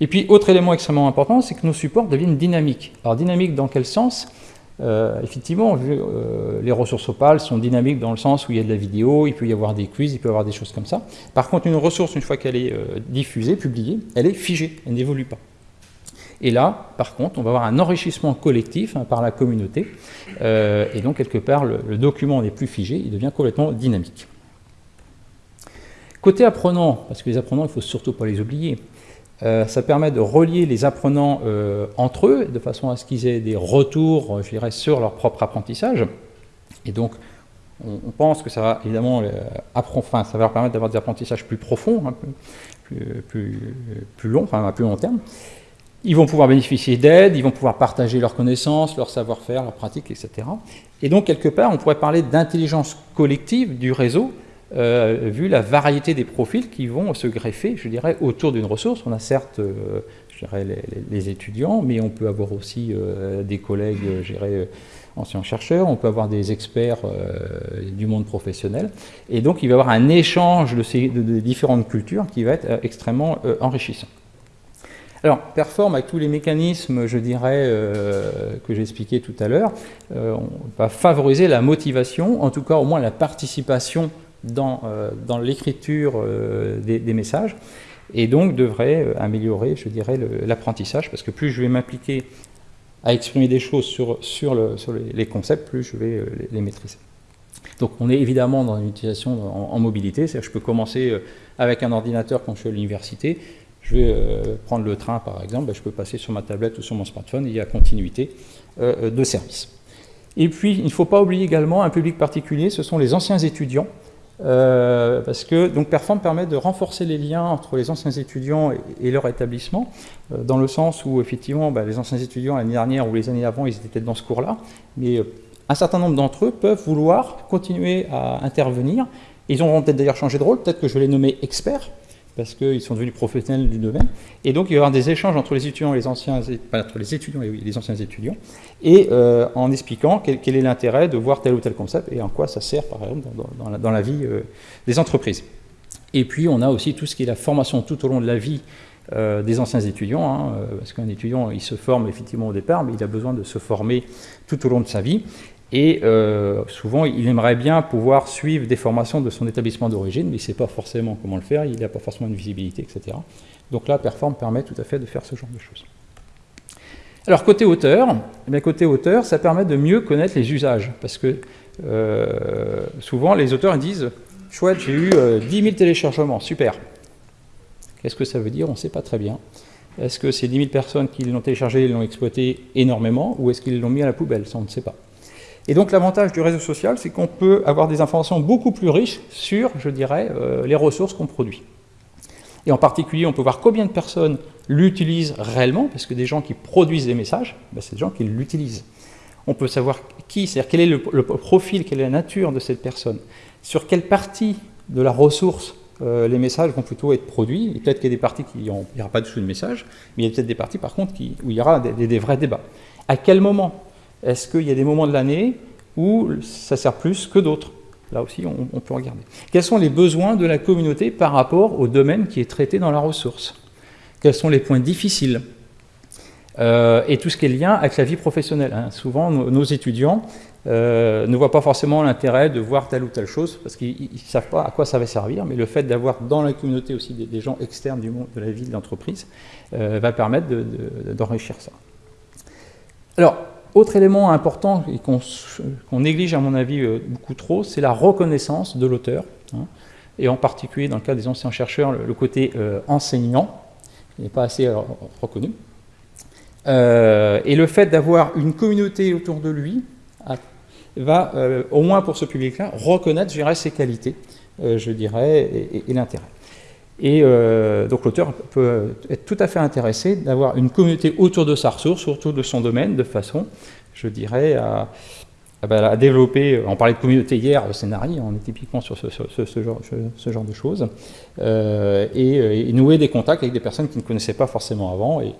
Speaker 2: Et puis, autre élément extrêmement important, c'est que nos supports deviennent dynamiques. Alors, dynamique dans quel sens? Euh, effectivement, euh, les ressources opales sont dynamiques dans le sens où il y a de la vidéo, il peut y avoir des quiz, il peut y avoir des choses comme ça. Par contre, une ressource, une fois qu'elle est euh, diffusée, publiée, elle est figée, elle n'évolue pas. Et là, par contre, on va avoir un enrichissement collectif hein, par la communauté, et donc quelque part, le document n'est plus figé, il devient complètement dynamique. Côté apprenant, parce que les apprenants, il ne faut surtout pas les oublier, euh, ça permet de relier les apprenants euh, entre eux, de façon à ce qu'ils aient des retours, je dirais, sur leur propre apprentissage. Et donc, on, pense que ça va évidemment euh, ça va leur permettre d'avoir des apprentissages plus profonds, plus, plus, plus longs, enfin à plus long terme. Ils vont pouvoir bénéficier d'aide, ils vont pouvoir partager leurs connaissances, leur savoir-faire, leurs pratiques, etc. Et donc, quelque part, on pourrait parler d'intelligence collective du réseau, euh, vu la variété des profils qui vont se greffer, je dirais, autour d'une ressource. On a certes, euh, je dirais, les, étudiants, mais on peut avoir aussi euh, des collègues, je dirais, anciens chercheurs, on peut avoir des experts du monde professionnel. Et donc, il va y avoir un échange de différentes cultures qui va être extrêmement enrichissant. Alors, Perform, avec tous les mécanismes, je dirais, que j'ai expliqué tout à l'heure, on va favoriser la motivation, en tout cas au moins la participation dans, euh, dans l'écriture euh, des, messages et donc devrait euh, améliorer, je dirais, l'apprentissage parce que plus je vais m'impliquer à exprimer des choses sur, sur les, concepts, plus je vais les, maîtriser. Donc on est évidemment dans une utilisation en, mobilité, c'est-à-dire que je peux commencer avec un ordinateur quand je suis à l'université, je vais prendre le train par exemple, ben, je peux passer sur ma tablette ou sur mon smartphone, il y a continuité de service. Et puis il ne faut pas oublier également un public particulier, ce sont les anciens étudiants, euh, parce que donc Perform permet de renforcer les liens entre les anciens étudiants et, leur établissement, euh, dans le sens où effectivement bah, les anciens étudiants l'année dernière ou les années avant ils étaient dans ce cours-là, mais euh, un certain nombre d'entre eux peuvent vouloir continuer à intervenir. Ils auront peut-être d'ailleurs changé de rôle, peut-être que je les nommer experts, parce qu'ils sont devenus professionnels du domaine. Et donc, il y avoir des échanges entre les étudiants et les anciens, entre les étudiants et les anciens étudiants, et euh, en expliquant quel, est l'intérêt de voir tel ou tel concept et en quoi ça sert, par exemple, dans, la, vie euh, des entreprises. Et puis, on a aussi tout ce qui est la formation tout au long de la vie euh, des anciens étudiants, hein, parce qu'un étudiant, il se forme effectivement au départ, mais il a besoin de se former tout au long de sa vie. Et euh, souvent, il aimerait bien pouvoir suivre des formations de son établissement d'origine, mais il ne sait pas forcément comment le faire, il n'a pas forcément une visibilité, etc. Donc là, Perform permet tout à fait de faire ce genre de choses. Alors, côté auteur, eh côté auteur, ça permet de mieux connaître les usages, parce que euh, souvent, les auteurs disent « Chouette, j'ai eu 10 euh, 000 téléchargements, super ». Qu'est-ce que ça veut dire? On ne sait pas très bien. Est-ce que ces 10 000 personnes qui l'ont téléchargé l'ont exploité énormément, ou est-ce qu'ils l'ont mis à la poubelle? Ça, on ne sait pas. Et donc l'avantage du réseau social, c'est qu'on peut avoir des informations beaucoup plus riches sur, je dirais, euh, les ressources qu'on produit. Et en particulier, on peut voir combien de personnes l'utilisent réellement, parce que des gens qui produisent des messages, ben, c'est des gens qui l'utilisent. On peut savoir qui, c'est-à-dire quel est le, profil, quelle est la nature de cette personne, sur quelle partie de la ressource euh, les messages vont plutôt être produits. Et peut-être qu'il y a des parties qui n'y aura pas du tout de messages, mais il y a peut-être des parties par contre où il y aura des vrais débats. À quel moment est-ce qu'il y a des moments de l'année où ça sert plus que d'autres? Là aussi, on, peut regarder. Quels sont les besoins de la communauté par rapport au domaine qui est traité dans la ressource? Quels sont les points difficiles? Euh, Et tout ce qui est lien avec la vie professionnelle. Hein. Souvent, nos, étudiants, ne voient pas forcément l'intérêt de voir telle ou telle chose, parce qu'ils ne savent pas à quoi ça va servir, mais le fait d'avoir dans la communauté aussi des, gens externes du monde, de la vie, de l'entreprise, va permettre d'enrichir ça. Alors, autre élément important et qu'on néglige à mon avis beaucoup trop, c'est la reconnaissance de l'auteur. Hein et en particulier dans le cas des anciens chercheurs, le, côté euh, enseignant, n'est pas assez euh, reconnu. Euh, et le fait d'avoir une communauté autour de lui va, au moins pour ce public-là, reconnaître, ses qualités, je dirais, et, l'intérêt. Et donc l'auteur peut être tout à fait intéressé d'avoir une communauté autour de sa ressource, autour de son domaine, de façon, je dirais, à, ah bah, développer, on parlait de communauté hier, le scénario, on est typiquement sur ce, genre, de choses, euh, et, nouer des contacts avec des personnes qui ne connaissaient pas forcément avant, et,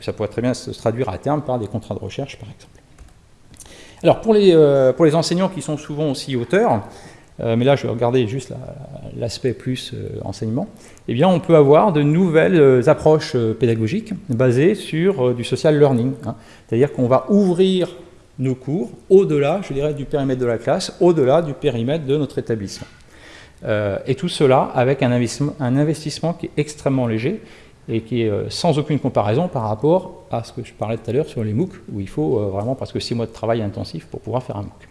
Speaker 2: ça pourrait très bien se traduire à terme par des contrats de recherche, par exemple. Alors, pour les, euh, pour les enseignants qui sont souvent aussi auteurs, euh, mais là je vais regarder juste l'aspect plus enseignement, eh bien on peut avoir de nouvelles approches pédagogiques basées sur du social learning. Hein. C'est-à-dire qu'on va ouvrir nos cours au-delà, je dirais, du périmètre de la classe, au-delà du périmètre de notre établissement. Euh, et tout cela avec un investissement, qui est extrêmement léger et qui est euh, sans aucune comparaison par rapport à ce que je parlais tout à l'heure sur les MOOC, où il faut euh, vraiment presque six mois de travail intensif pour pouvoir faire un MOOC.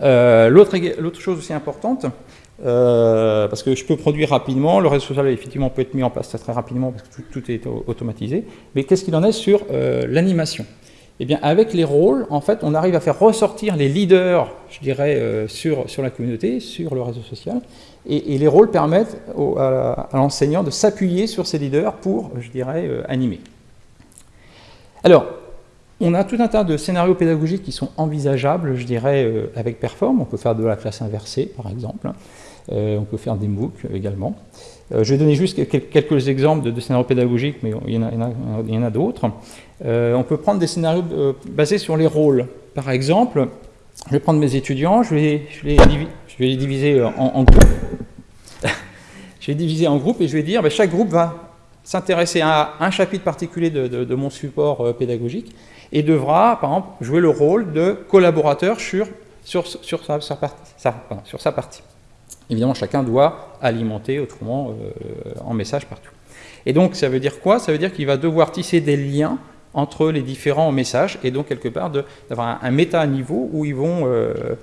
Speaker 2: L'autre chose aussi importante, parce que je peux produire rapidement, le réseau social effectivement peut être mis en place très rapidement parce que tout est automatisé, mais qu'est-ce qu'il en est sur l'animation? Eh bien, avec les rôles, en fait, on arrive à faire ressortir les leaders, je dirais, euh, sur, la communauté, sur le réseau social, et, les rôles permettent à, l'enseignant de s'appuyer sur ces leaders pour, je dirais, euh, animer. Alors, on a tout un tas de scénarios pédagogiques qui sont envisageables, je dirais, euh, avec Perform. On peut faire de la classe inversée, par exemple. on peut faire des MOOC également. Euh, je vais donner juste quelques exemples de, scénarios pédagogiques, mais il y en a, d'autres. Euh, on peut prendre des scénarios euh, basés sur les rôles. Par exemple, je vais prendre mes étudiants, je vais, les, diviser en, groupes. je vais diviser en groupes et je vais dire, ben, chaque groupe va s'intéresser à un chapitre particulier de, mon support pédagogique et devra, par exemple, jouer le rôle de collaborateur sur, sur, sur sa partie. Évidemment, chacun doit alimenter autrement euh, en message partout. Et donc, ça veut dire quoi? Ça veut dire qu'il va devoir tisser des liens entre les différents messages et donc quelque part d'avoir un, méta-niveau où ils vont euh,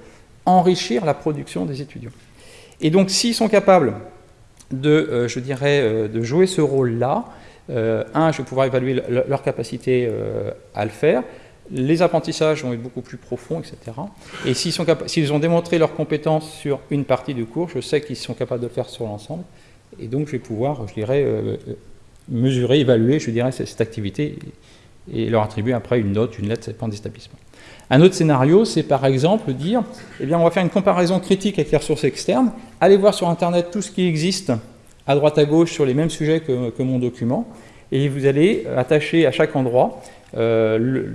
Speaker 2: enrichir la production des étudiants. Et donc, s'ils sont capables de, euh, je dirais, de jouer ce rôle-là, un, je vais pouvoir évaluer leur capacité à le faire, les apprentissages vont être beaucoup plus profonds, etc. Et s'ils ont démontré leurs compétences sur une partie du cours, je sais qu'ils sont capables de le faire sur l'ensemble. Et donc, je vais pouvoir, je dirais, euh, euh, mesurer, évaluer, je dirais, cette, activité et leur attribuer après une note, une lettre, ça dépend des établissements. Un autre scénario, c'est par exemple dire, eh bien, on va faire une comparaison critique avec les ressources externes, allez voir sur Internet tout ce qui existe à droite à gauche sur les mêmes sujets que, mon document, et vous allez attacher à chaque endroit euh,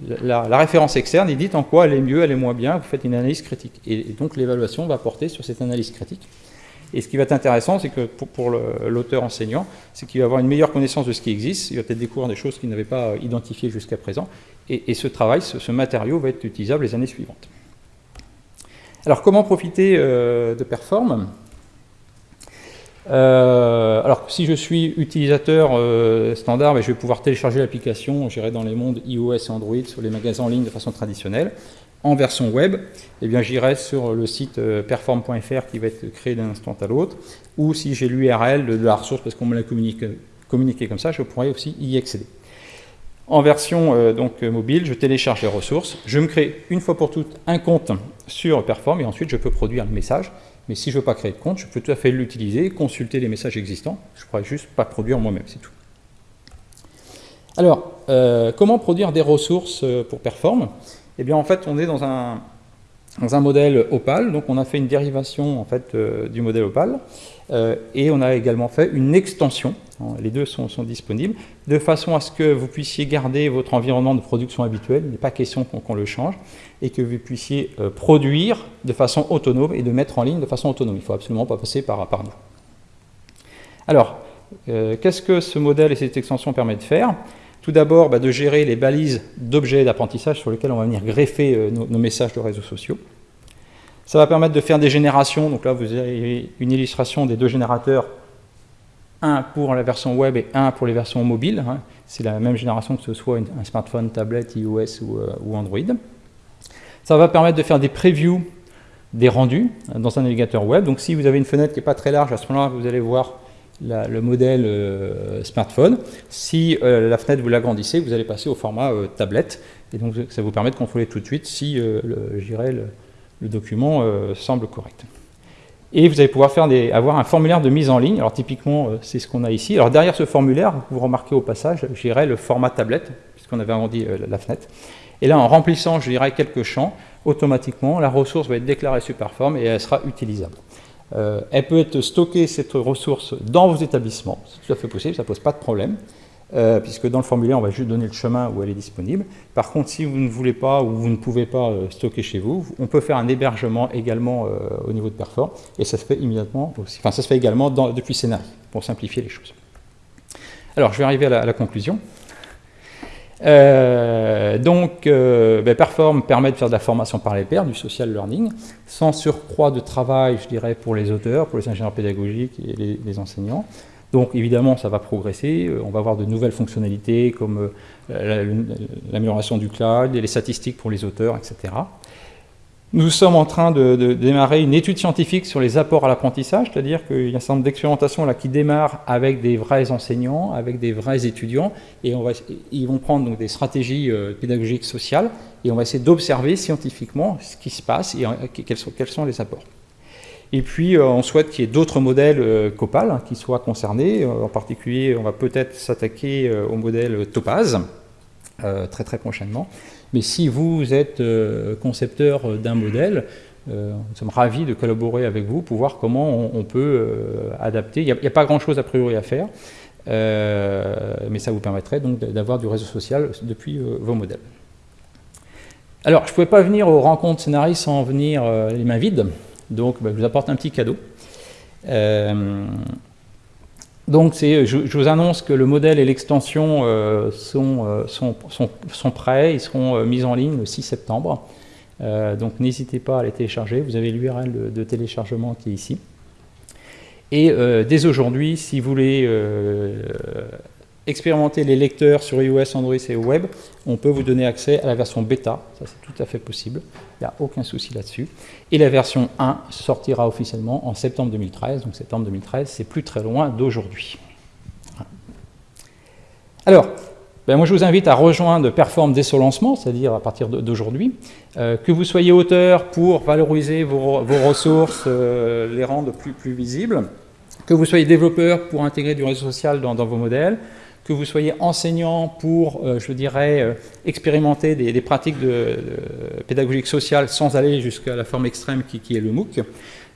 Speaker 2: la, référence externe et dites en quoi elle est mieux, elle est moins bien, vous faites une analyse critique. Et, donc l'évaluation va porter sur cette analyse critique. Et ce qui va être intéressant, c'est que pour, l'auteur enseignant, c'est qu'il va avoir une meilleure connaissance de ce qui existe, il va peut-être découvrir des choses qu'il n'avait pas identifiées jusqu'à présent, et, ce travail, ce, matériau va être utilisable les années suivantes. Alors comment profiter euh, de Perform? Euh, alors, si je suis utilisateur euh, standard, ben, je vais pouvoir télécharger l'application, j'irai dans les mondes iOS et Android sur les magasins en ligne de façon traditionnelle. En version web, eh j'irai sur le site euh, perform.fr qui va être créé d'un instant à l'autre, ou si j'ai l'URL de, la ressource parce qu'on me l'a communiqué, comme ça, je pourrais aussi y accéder. En version donc mobile, je télécharge les ressources, je me crée une fois pour toutes un compte sur Perform et ensuite je peux produire le message mais si je ne veux pas créer de compte, je peux tout à fait l'utiliser, consulter les messages existants. Je ne pourrais juste pas produire moi-même, c'est tout. Alors, euh, comment produire des ressources euh, pour Perform? Eh bien, en fait, on est dans un, dans un modèle Opal. Donc, on a fait une dérivation en fait, euh, du modèle Opal. Et on a également fait une extension. Hein, les deux sont, disponibles. De façon à ce que vous puissiez garder votre environnement de production habituel. Il n'est pas question qu'on le change et que vous puissiez euh, produire de façon autonome et de mettre en ligne de façon autonome. Il ne faut absolument pas passer par, nous. Alors, euh, qu'est-ce que ce modèle et cette extension permettent de faire? Tout d'abord, bah, de gérer les balises d'objets d'apprentissage sur lesquels on va venir greffer euh, nos, messages de réseaux sociaux. Ça va permettre de faire des générations. Donc là, vous avez une illustration des deux générateurs, un pour la version web et un pour les versions mobiles. Hein. C'est la même génération que ce soit un smartphone, tablette, iOS euh, ou, Android. Ça va permettre de faire des previews des rendus dans un navigateur web. Donc si vous avez une fenêtre qui n'est pas très large, à ce moment-là, vous allez voir le modèle euh, smartphone. Si euh, la fenêtre vous l'agrandissez, vous allez passer au format euh, tablette. Et donc ça vous permet de contrôler tout de suite si le, le, le, document semble correct. Et vous allez pouvoir faire avoir un formulaire de mise en ligne. Alors typiquement, c'est ce qu'on a ici. Alors derrière ce formulaire, vous remarquez au passage, j'irai le format tablette, puisqu'on avait agrandi la fenêtre. Et là, en remplissant, je dirais, quelques champs, automatiquement, la ressource va être déclarée Superform et elle sera utilisable. Euh, elle peut être stockée, cette ressource, dans vos établissements. C'est tout à fait possible, ça ne pose pas de problème, euh, puisque dans le formulaire, on va juste donner le chemin où elle est disponible. Par contre, si vous ne voulez pas ou vous ne pouvez pas euh, stocker chez vous, on peut faire un hébergement également au niveau de Perform, et ça se fait immédiatement aussi. Enfin, ça se fait également depuis Scénarii, pour simplifier les choses. Alors, je vais arriver à la conclusion. Euh, donc, euh, ben, Perform permet de faire de la formation par les pairs, du social learning, sans surcroît de travail, je dirais, pour les auteurs, pour les ingénieurs pédagogiques et les, enseignants. Donc, évidemment, ça va progresser. Euh, on va avoir de nouvelles fonctionnalités comme l'amélioration du cloud, les statistiques pour les auteurs, etc. Nous sommes en train de, démarrer une étude scientifique sur les apports à l'apprentissage, c'est-à-dire qu'il y a un certain nombre d'expérimentations qui démarrent avec des vrais enseignants, avec des vrais étudiants, et ils vont prendre donc, des stratégies euh, pédagogiques sociales, et on va essayer d'observer scientifiquement ce qui se passe et euh, quels, sont, les apports. Et puis, euh, on souhaite qu'il y ait d'autres modèles Copal hein, qui soient concernés. en particulier, on va peut-être s'attaquer au modèle Topaz, très très prochainement. Mais si vous êtes euh, concepteur d'un modèle, euh, nous sommes ravis de collaborer avec vous pour voir comment on, peut euh, adapter. Il n'y a, pas grand-chose a priori à faire, mais ça vous permettrait donc d'avoir du réseau social depuis vos modèles. Alors, je ne pouvais pas venir aux rencontres scénaristes sans venir les mains vides, donc bah, je vous apporte un petit cadeau. Donc je, vous annonce que le modèle et l'extension euh, euh, sont, prêts, ils seront euh, mis en ligne le 6 septembre. donc n'hésitez pas à les télécharger, vous avez l'URL de, téléchargement qui est ici. Et dès aujourd'hui, si vous voulez expérimenter les lecteurs sur iOS, Android et web, on peut vous donner accès à la version bêta, ça c'est tout à fait possible, il n'y a aucun souci là-dessus. Et la version 1 sortira officiellement en septembre 2013, donc septembre 2013, c'est plus très loin d'aujourd'hui. Alors, ben moi je vous invite à rejoindre Perform dès son lancement, c'est-à-dire à partir d'aujourd'hui, euh, que vous soyez auteur pour valoriser vos, ressources, euh, les rendre plus, plus visibles, que vous soyez développeur pour intégrer du réseau social dans vos modèles, que vous soyez enseignant pour, euh, je dirais, euh, expérimenter des, pratiques de, pédagogique sociale sans aller jusqu'à la forme extrême qui, est le MOOC.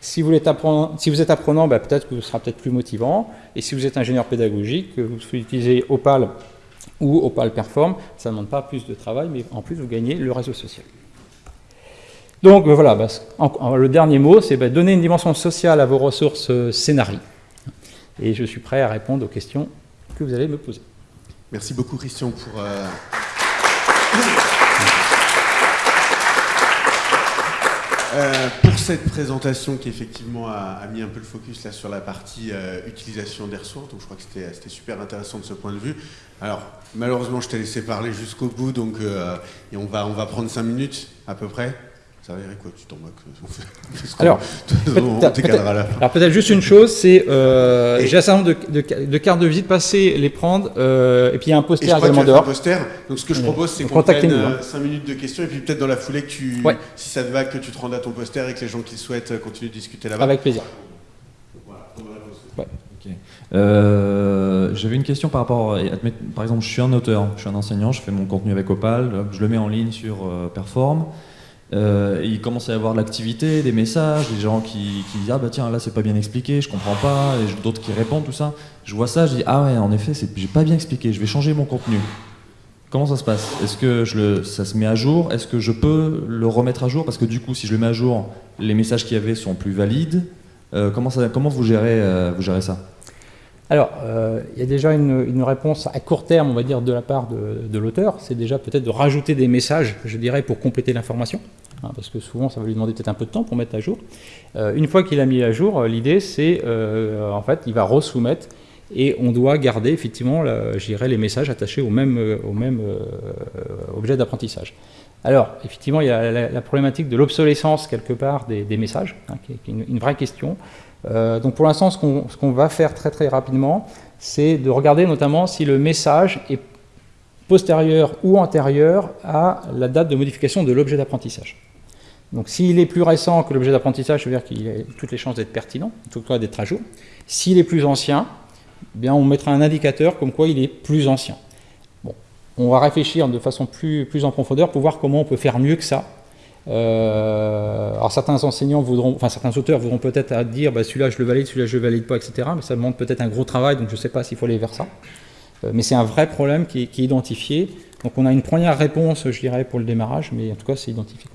Speaker 2: Si vous êtes apprenant, si vous êtes apprenant bah, peut-être que ce sera peut-être plus motivant. Et si vous êtes ingénieur pédagogique, que vous utilisez Opal ou Opal Perform, ça ne demande pas plus de travail, mais en plus vous gagnez le réseau social. Donc euh, voilà, bah, le dernier mot, c'est bah, donner une dimension sociale à vos ressources euh, Et je suis prêt à répondre aux questions que vous allez me poser.
Speaker 1: Merci beaucoup Christian pour... Euh, euh, pour cette présentation qui effectivement a, mis un peu le focus là sur la partie euh, utilisation des ressources, donc je crois que c'était super intéressant de ce point de vue. Alors malheureusement je t'ai laissé parler jusqu'au bout, donc et on, va, on va prendre cinq minutes à peu près. Ça va quoi Tu t'en moques
Speaker 2: Alors, peut-être peut juste une chose, c'est euh, j'ai un certain nombre de, de, cartes de visite, passer les prendre, euh, et puis il y a un poster également dehors. Un
Speaker 1: poster. Donc ce que je propose, c'est qu'on prenne 5 hein. minutes de questions, et puis peut-être dans la foulée, que tu, si ça te va, que tu te rendes à ton poster et que les gens qui souhaitent euh, continuent de discuter là-bas.
Speaker 2: Avec plaisir.
Speaker 3: Euh, J'avais une question par rapport, par exemple, je suis un auteur, je suis un enseignant, je fais mon contenu avec Opal, je le mets en ligne sur Perform. Euh, il commence à y avoir de l'activité, des messages, des gens qui, disent ah bah tiens là c'est pas bien expliqué, je comprends pas, et d'autres qui répondent tout ça. Je vois ça, je dis ah ouais en effet j'ai pas bien expliqué, je vais changer mon contenu. Comment ça se passe? Est-ce que je le, ça se met à jour? Est-ce que je peux le remettre à jour? Parce que du coup si je le mets à jour, les messages qu'il y avait sont plus valides. Euh, comment, ça, comment vous gérez, euh, vous gérez ça?
Speaker 2: Alors, euh, il y a déjà une, réponse à court terme, on va dire, de la part de, l'auteur. C'est déjà peut-être de rajouter des messages, je dirais, pour compléter l'information. Hein, parce que souvent, ça va lui demander peut-être un peu de temps pour mettre à jour. Euh, une fois qu'il a mis à jour, l'idée, c'est, en fait, il va resoumettre et on doit garder effectivement, les messages attachés au même objet d'apprentissage. Alors, effectivement, il y a la, problématique de l'obsolescence quelque part des, messages, hein, qui est une, vraie question. Euh, donc pour l'instant, ce qu'on va faire très très rapidement, c'est de regarder notamment si le message est postérieur ou antérieur à la date de modification de l'objet d'apprentissage. Donc s'il est plus récent que l'objet d'apprentissage, ça veut dire qu'il a toutes les chances d'être pertinent, en tout cas d'être à jour. S'il est plus ancien, eh bien on mettra un indicateur comme quoi il est plus ancien on va réfléchir de façon plus, plus en profondeur pour voir comment on peut faire mieux que ça. Euh, alors certains enseignants voudront, enfin certains auteurs voudront peut-être dire bah, celui-là je le valide, celui-là je le valide pas, etc. Mais ça demande peut-être un gros travail, donc je ne sais pas s'il faut aller vers ça. Euh, mais c'est un vrai problème qui est, identifié. Donc on a une première réponse, je dirais, pour le démarrage, mais en tout cas c'est identifié.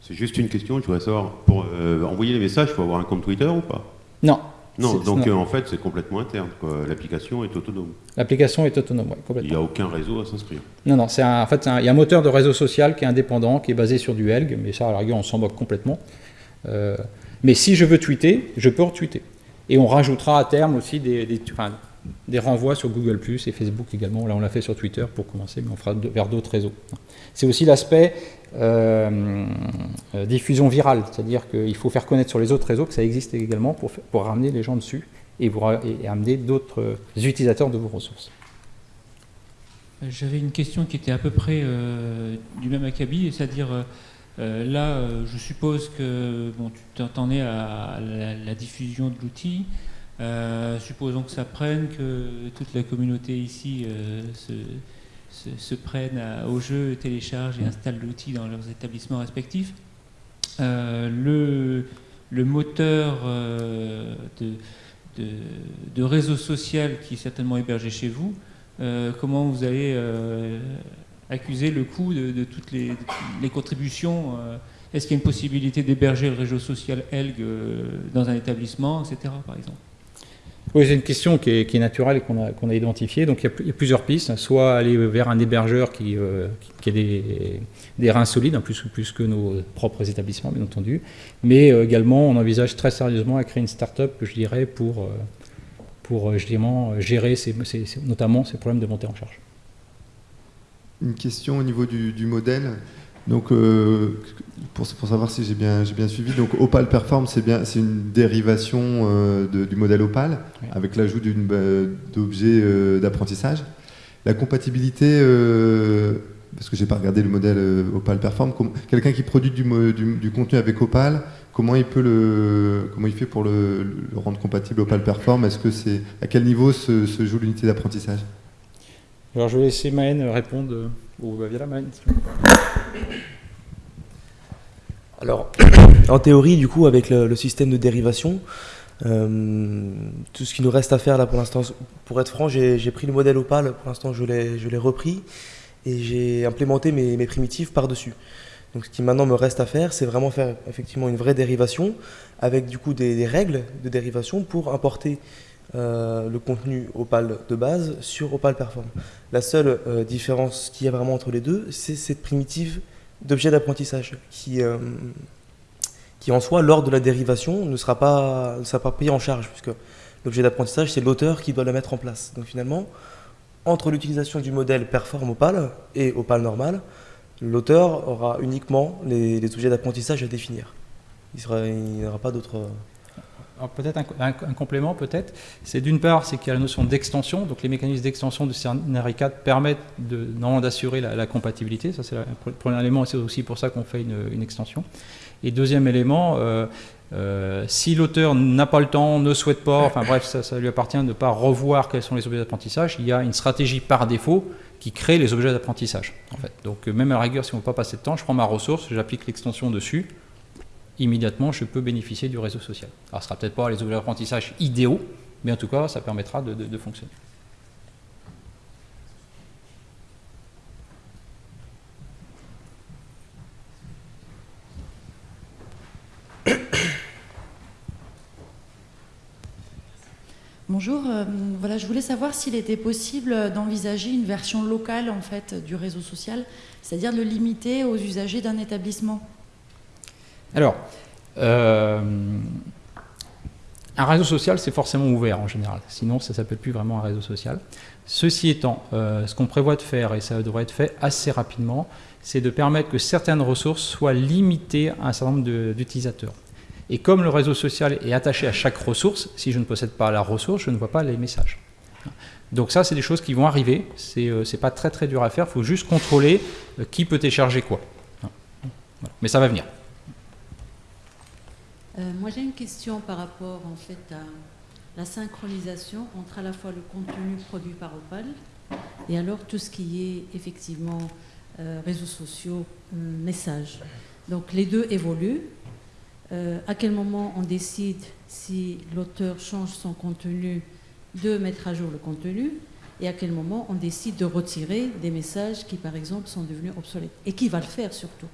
Speaker 4: C'est juste une question, je voudrais savoir, pour euh, envoyer les messages, il faut avoir un compte Twitter ou pas?
Speaker 2: Non,
Speaker 4: non, donc euh, en fait, c'est complètement interne. L'application est autonome.
Speaker 2: L'application est autonome, oui, complètement.
Speaker 4: Il n'y a aucun réseau à s'inscrire.
Speaker 2: Non, non, c'est en fait, il y a un moteur de réseau social qui est indépendant, qui est basé sur du Helg, mais ça, à la rigueur, on s'en moque complètement. Euh, mais si je veux tweeter, je peux retweeter. Et on rajoutera à terme aussi des, des renvois sur Google Plus et Facebook également. Là, on l'a fait sur Twitter pour commencer, mais on fera vers d'autres réseaux. C'est aussi l'aspect diffusion virale, c'est-à-dire qu'il faut faire connaître sur les autres réseaux que ça existe également pour, pour ramener les gens dessus et, vous, et amener d'autres utilisateurs de vos ressources.
Speaker 5: J'avais une question qui était à peu près euh, du même acabit, c'est-à-dire là, je suppose que bon, tu t'en es à la, diffusion de l'outil. supposons que ça prenne, que toute la communauté ici se, se, prennent au jeu, téléchargent et installent l'outil dans leurs établissements respectifs. Euh, le, moteur euh, de, réseau social qui est certainement hébergé chez vous, euh, comment vous allez accuser le coût de, toutes les, les contributions Est-ce qu'il y a une possibilité d'héberger le réseau social ELG dans un établissement, etc. par exemple?
Speaker 2: Oui, c'est une question qui est, naturelle et qu'on a, identifiée. Donc il y, a, plusieurs pistes. Soit aller vers un hébergeur qui, euh, a des, reins solides, hein, plus, plus que nos propres établissements, bien entendu. Mais euh, également, on envisage très sérieusement à créer une start-up, je dirais, pour, euh, pour justement gérer ces, notamment ces problèmes de montée en charge.
Speaker 6: Une question au niveau du modèle. Donc, euh, pour, savoir si j'ai bien, bien suivi, donc Opal Perform, c'est bien, c'est une dérivation euh, du modèle Opal avec l'ajout euh, d'objets d'apprentissage. La compatibilité, parce que j'ai pas regardé le modèle Opal Perform, quelqu'un qui produit du, du, contenu avec Opal, comment il peut le, comment il fait pour le, rendre compatible Opal Perform? Est-ce que c'est à quel niveau se, se joue l'unité d'apprentissage?
Speaker 2: Alors, je vais laisser Maën répondre.
Speaker 7: Alors, en théorie, du coup, avec le, système de dérivation, euh, tout ce qui nous reste à faire là pour l'instant, pour être franc, j'ai pris le modèle Opal, pour l'instant je l'ai repris et j'ai implémenté mes, primitives par-dessus. Donc ce qui maintenant me reste à faire, c'est vraiment faire effectivement une vraie dérivation avec du coup des, des règles de dérivation pour importer euh, le contenu Opal de base sur Opal Perform. La seule euh, différence qu'il y a vraiment entre les deux, c'est cette primitive d'objet d'apprentissage qui, euh, qui en soi, lors de la dérivation, ne sera pas, ne sera pas payé en charge, puisque l'objet d'apprentissage, c'est l'auteur qui doit le mettre en place. Donc finalement, entre l'utilisation du modèle Perform Opal et Opal normal, l'auteur aura uniquement les, les objets d'apprentissage à définir. Il n'y aura pas d'autres
Speaker 2: peut-être un, complément, peut-être. C'est d'une part, c'est qu'il y a la notion d'extension. Donc les mécanismes d'extension du Scenario 4 permettent d'assurer la, compatibilité. Ça, c'est le premier élément. C'est aussi pour ça qu'on fait une, extension. Et deuxième élément, euh, euh, si l'auteur n'a pas le temps, ne souhaite pas, enfin bref, ça, lui appartient de ne pas revoir quels sont les objets d'apprentissage. Il y a une stratégie par défaut qui crée les objets d'apprentissage. En fait. Donc même à la rigueur, si on ne veut pas passer de temps, je prends ma ressource, j'applique l'extension dessus immédiatement, je peux bénéficier du réseau social. Alors, ce ne sera peut-être pas les objets d'apprentissage idéaux, mais en tout cas, ça permettra de, fonctionner.
Speaker 8: Bonjour, euh, voilà, je voulais savoir s'il était possible d'envisager une version locale en fait du réseau social, c'est-à-dire de le limiter aux usagers d'un établissement.
Speaker 2: Alors, euh, un réseau social, c'est forcément ouvert en général, sinon ça ne s'appelle plus vraiment un réseau social. Ceci étant, euh, ce qu'on prévoit de faire, et ça devrait être fait assez rapidement, c'est de permettre que certaines ressources soient limitées à un certain nombre d'utilisateurs. Et comme le réseau social est attaché à chaque ressource, si je ne possède pas la ressource, je ne vois pas les messages. Donc ça, c'est des choses qui vont arriver. C'est n'est euh, pas très très dur à faire. Il faut juste contrôler qui peut télécharger quoi. Mais ça va venir.
Speaker 9: Euh, moi, j'ai une question par rapport en fait à la synchronisation entre à la fois le contenu produit par Opal et alors tout ce qui est effectivement réseaux sociaux, messages. Donc les deux évoluent. Euh, à quel moment on décide si l'auteur change son contenu de mettre à jour le contenu et à quel moment on décide de retirer des messages qui par exemple sont devenus obsolètes et qui va le faire surtout?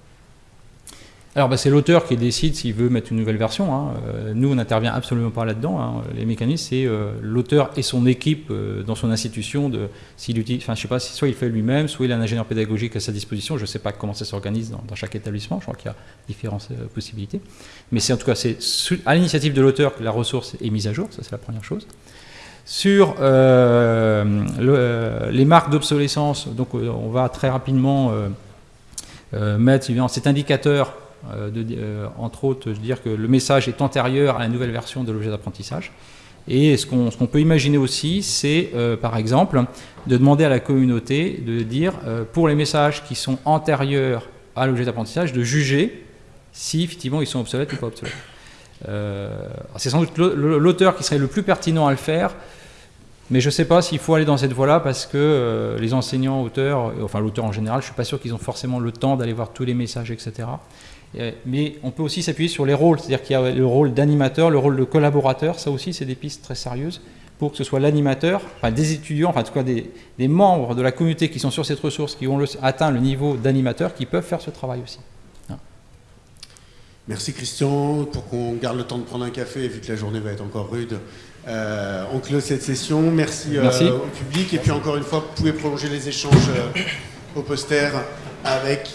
Speaker 2: Alors bah, c'est l'auteur qui décide s'il veut mettre une nouvelle version. Hein. Euh, nous, on n'intervient absolument pas là-dedans. Hein. Les mécanismes, c'est euh, l'auteur et son équipe euh, dans son institution. De, utilise, je sais pas, soit il fait lui-même, soit il a un ingénieur pédagogique à sa disposition. Je ne sais pas comment ça s'organise dans, chaque établissement. Je crois qu'il y a différentes possibilités. Mais c'est en tout cas c'est à l'initiative de l'auteur que la ressource est mise à jour. Ça, c'est la première chose. Sur les marques d'obsolescence, donc on va très rapidement mettre cet indicateur de, euh, entre autres, dire que le message est antérieur à la nouvelle version de l'objet d'apprentissage. Et ce qu'on peut imaginer aussi, c'est euh, par exemple de demander à la communauté de dire pour les messages qui sont antérieurs à l'objet d'apprentissage, de juger si effectivement ils sont obsolètes ou pas obsolètes. c'est sans doute l'auteur qui serait le plus pertinent à le faire, mais je ne sais pas s'il faut aller dans cette voie-là parce que les enseignants, auteurs, enfin l'auteur en général, je ne suis pas sûr qu'ils ont forcément le temps d'aller voir tous les messages, etc. Euh, mais on peut aussi s'appuyer sur les rôles, c'est-à-dire qu'il y a le rôle d'animateur, le rôle de collaborateur, ça aussi c'est des pistes très sérieuses pour que ce soit l'animateur, enfin des étudiants, enfin en tout cas des, membres de la communauté qui sont sur cette ressource, qui ont atteint le niveau d'animateur, qui peuvent faire ce travail aussi. Hein.
Speaker 1: Merci Christian, pour qu'on garde le temps de prendre un café, vu que la journée va être encore rude. Euh, on close cette session. Merci, euh, au public. Et puis encore une fois, vous pouvez prolonger les échanges au poster avec